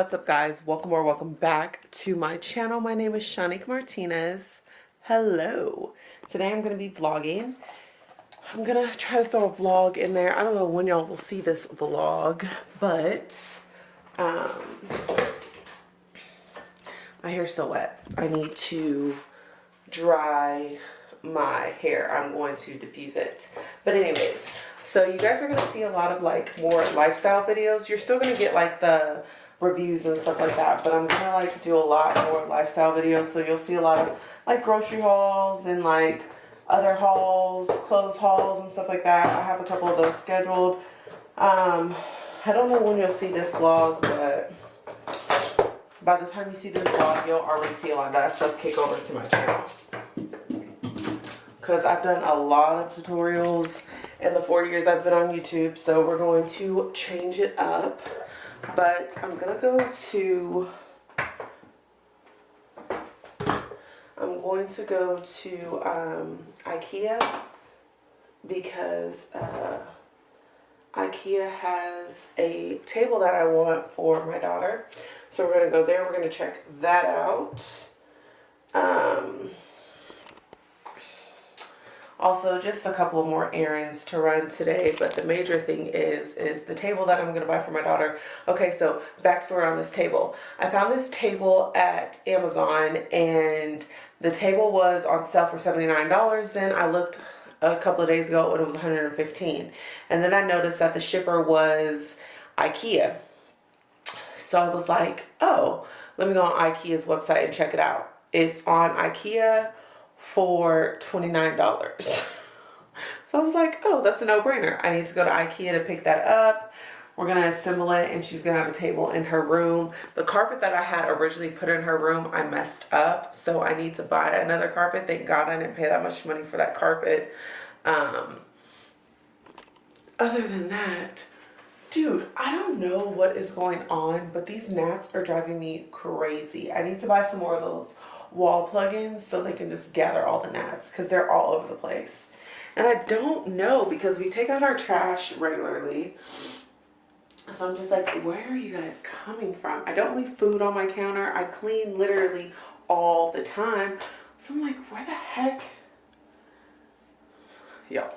What's up guys? Welcome or welcome back to my channel. My name is Shanique Martinez. Hello. Today I'm going to be vlogging. I'm going to try to throw a vlog in there. I don't know when y'all will see this vlog, but um, my hair's so wet. I need to dry my hair. I'm going to diffuse it. But anyways, so you guys are going to see a lot of like more lifestyle videos. You're still going to get like the reviews and stuff like that. But I'm going to like do a lot more lifestyle videos. So you'll see a lot of like grocery hauls and like other hauls, clothes hauls and stuff like that. I have a couple of those scheduled. Um, I don't know when you'll see this vlog, but by the time you see this vlog, you'll already see a lot of that stuff kick over to my channel. Because I've done a lot of tutorials in the four years I've been on YouTube, so we're going to change it up. But I'm going to go to... I'm going to go to um, Ikea because uh, Ikea has a table that I want for my daughter. So we're going to go there. We're going to check that out. Um, also, just a couple more errands to run today, but the major thing is, is the table that I'm going to buy for my daughter. Okay, so backstory on this table. I found this table at Amazon and the table was on sale for $79. Then I looked a couple of days ago and it was 115 And then I noticed that the shipper was Ikea. So I was like, oh, let me go on Ikea's website and check it out. It's on Ikea for $29. so I was like, oh, that's a no-brainer. I need to go to Ikea to pick that up. We're going to assemble it and she's going to have a table in her room. The carpet that I had originally put in her room, I messed up. So I need to buy another carpet. Thank God I didn't pay that much money for that carpet. Um, other than that, dude, I don't know what is going on, but these gnats are driving me crazy. I need to buy some more of those wall plugins so they can just gather all the gnats because they're all over the place. And I don't know because we take out our trash regularly. So I'm just like, where are you guys coming from? I don't leave food on my counter. I clean literally all the time. So I'm like, where the heck? Yo.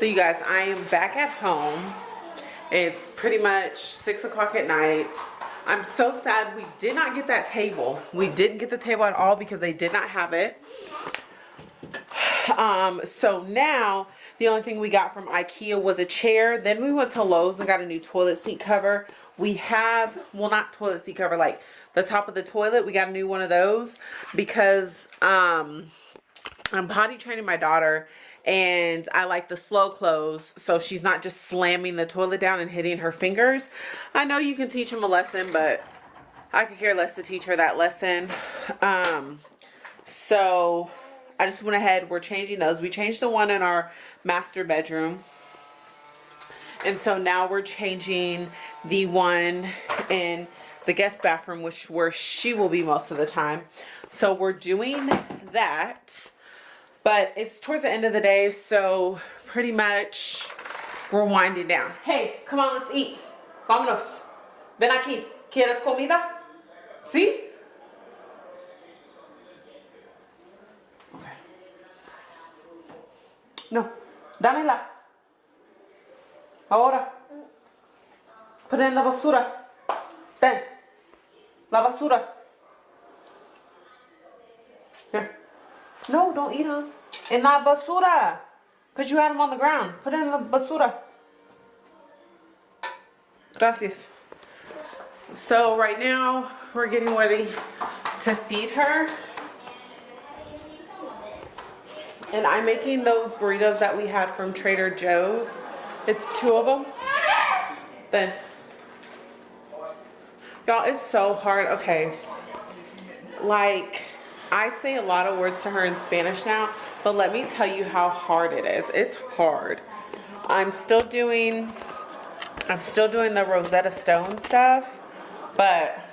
So you guys, I am back at home It's pretty much six o'clock at night. I'm so sad we did not get that table. We didn't get the table at all because they did not have it. Um, so now the only thing we got from Ikea was a chair. Then we went to Lowe's and got a new toilet seat cover. We have, well not toilet seat cover, like the top of the toilet. We got a new one of those because um, I'm potty training my daughter and I like the slow close so she's not just slamming the toilet down and hitting her fingers. I know you can teach them a lesson, but I could care less to teach her that lesson. Um, so I just went ahead, we're changing those. We changed the one in our master bedroom. And so now we're changing the one in the guest bathroom, which where she will be most of the time. So we're doing that. But it's towards the end of the day, so pretty much we're winding down. Hey, come on, let's eat. Vámonos. Ven aquí. ¿Quieres comida? ¿Sí? Okay. No. Dámela. Ahora. Put it in la basura. Ten. La basura. Here. No, don't eat them. In la basura. Because you had them on the ground. Put it in the basura. Gracias. So right now, we're getting ready to feed her. And I'm making those burritos that we had from Trader Joe's. It's two of them. Then, y'all, it's so hard. Okay. Like, I say a lot of words to her in Spanish now, but let me tell you how hard it is. It's hard. I'm still doing, I'm still doing the Rosetta Stone stuff, but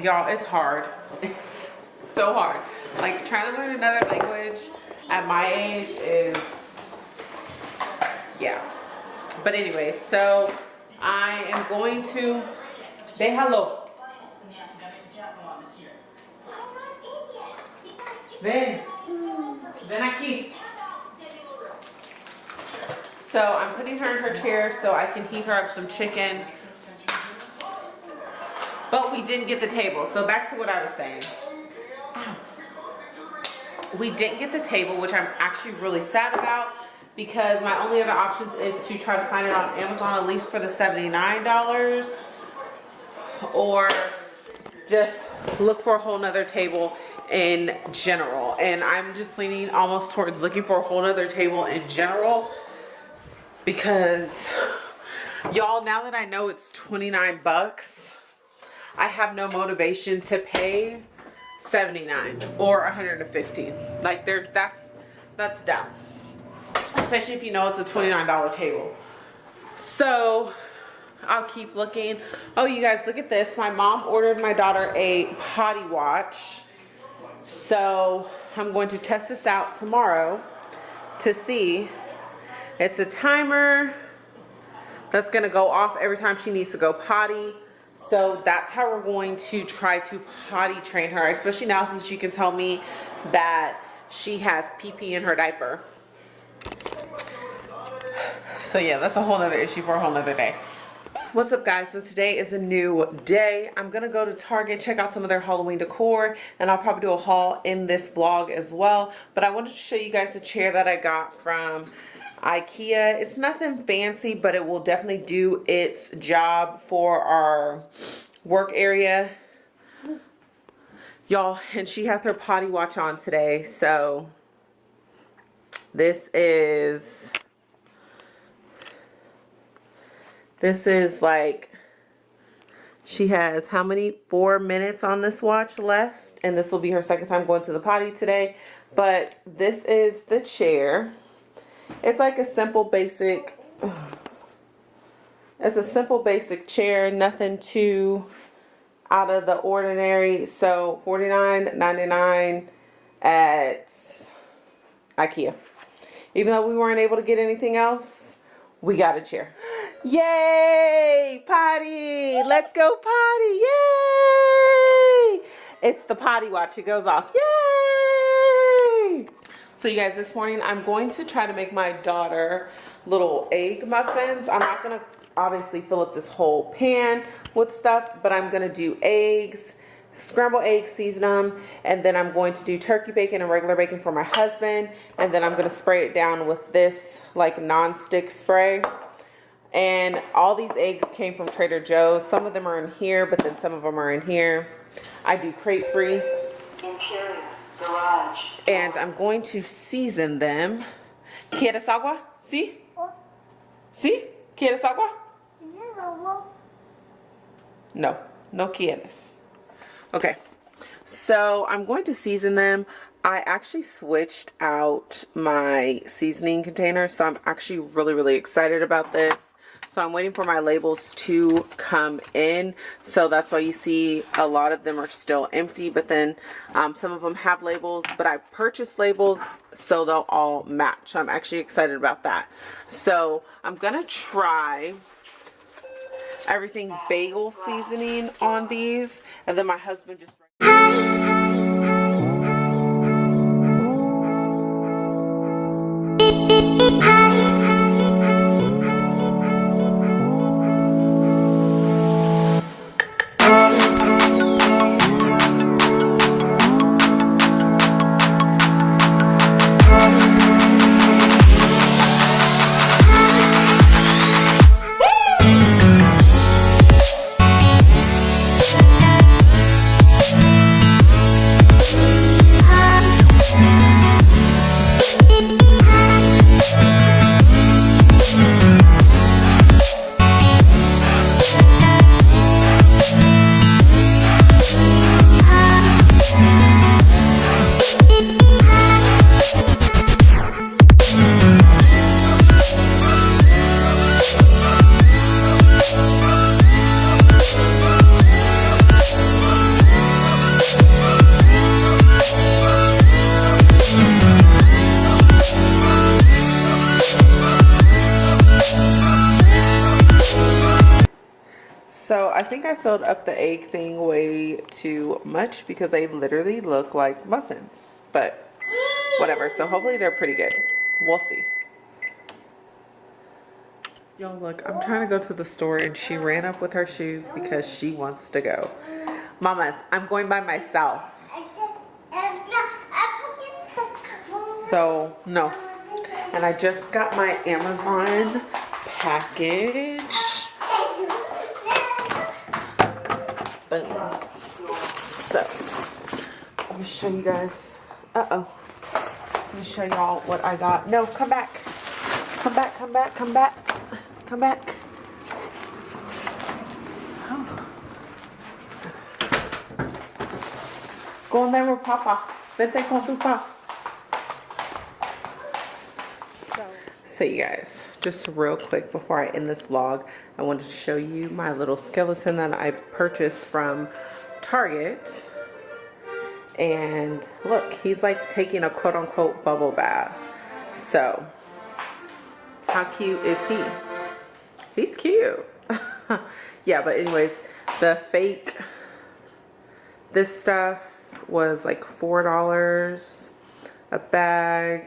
y'all, it's hard. It's so hard. Like trying to learn another language at my age is, yeah. But anyway, so I am going to, déjalo. Ven, ven aquí. So I'm putting her in her chair so I can heat her up some chicken. But we didn't get the table. So back to what I was saying. We didn't get the table, which I'm actually really sad about because my only other options is to try to find it on Amazon at least for the $79 or just look for a whole nother table in general. And I'm just leaning almost towards looking for a whole nother table in general because y'all now that I know it's 29 bucks I have no motivation to pay 79 or 115 like there's that's that's down especially if you know it's a $29 table. So I'll keep looking. Oh, you guys, look at this. My mom ordered my daughter a potty watch. So I'm going to test this out tomorrow to see. It's a timer that's going to go off every time she needs to go potty. So that's how we're going to try to potty train her, especially now since she can tell me that she has pee pee in her diaper. So yeah, that's a whole nother issue for a whole nother day. What's up guys? So today is a new day. I'm gonna go to Target, check out some of their Halloween decor, and I'll probably do a haul in this vlog as well. But I wanted to show you guys a chair that I got from Ikea. It's nothing fancy, but it will definitely do its job for our work area. Y'all, and she has her potty watch on today, so this is this is like she has how many? Four minutes on this watch left and this will be her second time going to the potty today. But this is the chair. It's like a simple basic it's a simple basic chair nothing too out of the ordinary. So $49.99 at Ikea. Even though we weren't able to get anything else, we got a chair. Yay! Potty! Let's go potty! Yay! It's the potty watch. It goes off. Yay! So you guys, this morning I'm going to try to make my daughter little egg muffins. I'm not gonna obviously fill up this whole pan with stuff, but I'm gonna do eggs, scrambled eggs, season them, and then I'm going to do turkey bacon and regular bacon for my husband, and then I'm gonna spray it down with this like non-stick spray. And all these eggs came from Trader Joe's. Some of them are in here, but then some of them are in here. I do crate free. Interior, garage. And I'm going to season them. ¿Quieres agua? ¿Sí? ¿Sí? ¿Quieres agua? No, no quieres. Okay, so I'm going to season them. I actually switched out my seasoning container, so I'm actually really, really excited about this. So I'm waiting for my labels to come in. So that's why you see a lot of them are still empty, but then um, some of them have labels, but I purchased labels so they'll all match. I'm actually excited about that. So I'm gonna try everything bagel seasoning on these, and then my husband just So I think I filled up the egg thing way too much because they literally look like muffins. But whatever. So hopefully they're pretty good. We'll see. Y'all look, I'm trying to go to the store and she ran up with her shoes because she wants to go. Mamas, I'm going by myself. So, no. And I just got my Amazon package. So, let me show you guys. Uh-oh. Let me show y'all what I got. No, come back. Come back, come back, come back. Come back. Oh. Go in there with Papa. Vente con tu pa. So, so you guys, just real quick before I end this vlog, I wanted to show you my little skeleton that I purchased from Target. And look, he's like taking a quote unquote bubble bath. So, how cute is he? He's cute. yeah, but anyways, the fake, this stuff was like $4 a bag.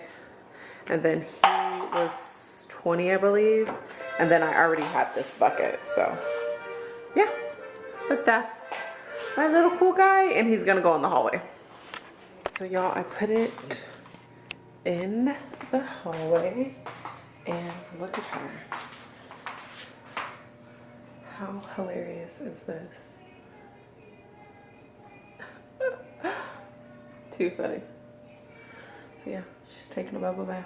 And then he was 20 I believe. And then I already had this bucket, so yeah. But that's my little cool guy, and he's gonna go in the hallway. So y'all, I put it in the hallway, and look at her. How hilarious is this? Too funny. So yeah, she's taking a bubble bath.